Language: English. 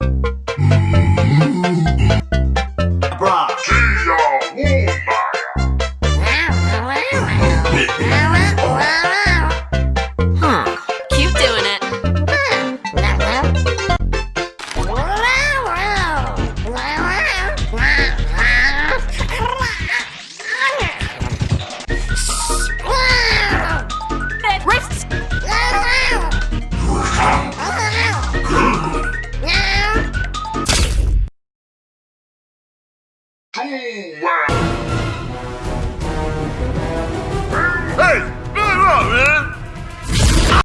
you Boom!